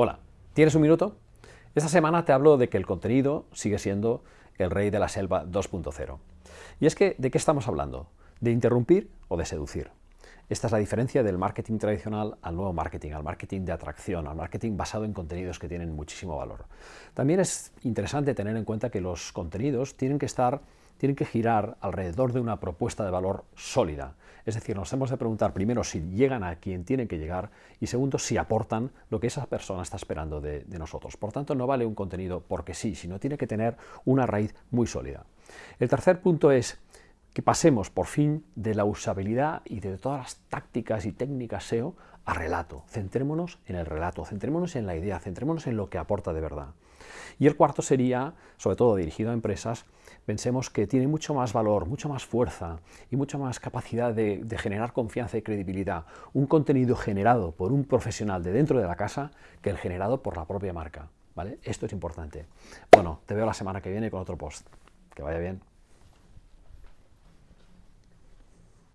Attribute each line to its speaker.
Speaker 1: Hola, ¿tienes un minuto? Esta semana te hablo de que el contenido sigue siendo el rey de la selva 2.0. Y es que, ¿de qué estamos hablando? ¿De interrumpir o de seducir? Esta es la diferencia del marketing tradicional al nuevo marketing, al marketing de atracción, al marketing basado en contenidos que tienen muchísimo valor. También es interesante tener en cuenta que los contenidos tienen que estar tienen que girar alrededor de una propuesta de valor sólida. Es decir, nos hemos de preguntar primero si llegan a quien tienen que llegar y segundo si aportan lo que esa persona está esperando de, nosotros. Por tanto, no vale un contenido porque sí, sino tiene que tener una raíz muy sólida. El tercer punto es que pasemos por fin de la usabilidad y de todas las tácticas y técnicas SEO a relato. Centrémonos en el relato, centrémonos en la idea, centrémonos en lo que aporta de verdad. Y el cuarto sería, sobre todo dirigido a empresas, pensemos que tiene mucho más valor, mucha más fuerza y mucha más capacidad de, de, generar confianza y credibilidad un contenido generado por un profesional de dentro de la casa que el generado por la propia marca. ¿vale? Esto es importante. Bueno, te veo la semana que viene con otro post. Que vaya bien.